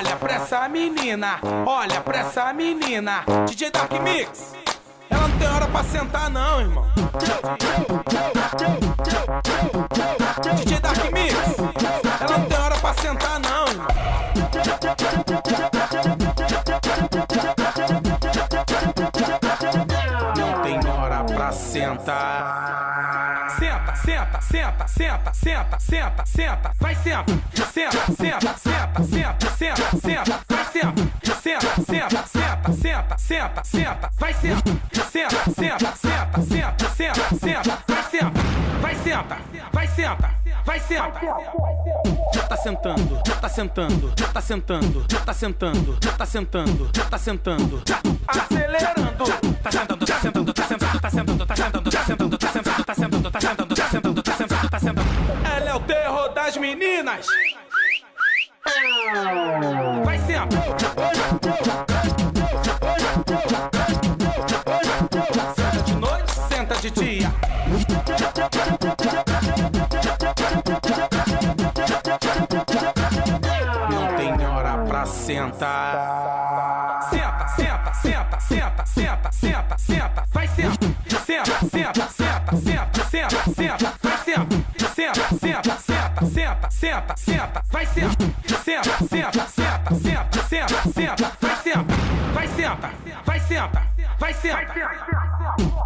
Olha pra essa menina, olha pra essa menina. DJ Dark Mix, ela não tem hora pra sentar, não, irmão. DJ Dark Mix, ela não tem hora pra sentar, não, irmão. Não tem hora pra sentar. Senta, senta, senta, senta, senta, senta, senta, vai senta, senta, senta, senta, senta, senta, senta, vai senta, senta, senta, senta, senta, senta, senta, vai senta, senta, senta, senta, senta, senta, senta, vai senta, vai senta, vai senta, vai senta. Já tá sentando, já tá sentando, já tá sentando, já tá sentando, já tá sentando, já tá sentando, acelerando. Tá sentando, tá sentando, tá sentando, tá sentando, Vai senta. Senta de noite, senta de dia. Não tem hora pra sentar. Senta, senta, senta, senta, senta, senta, senta, vai senta, senta, senta, senta, senta, senta, senta, vai senta, senta, senta, senta, senta, senta, senta, vai senta, senta, senta, senta, senta, senta, senta, vai senta, vai senta, vai senta, vai senta.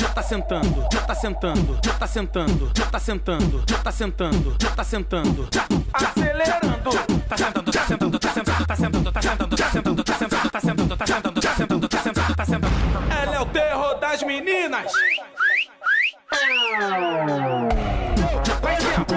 Já tá sentando, já tá sentando, já tá sentando, já tá sentando, já tá sentando, já tá sentando, acelerando. Tá sentando, tá sentando, tá sentando, tá sentando, tá sentando, tá sentando, tá sentando, tá sentando, tá sentando, tá sentando, tá sentando, tá sentando. Ela é o terror das meninas. Vai sempre,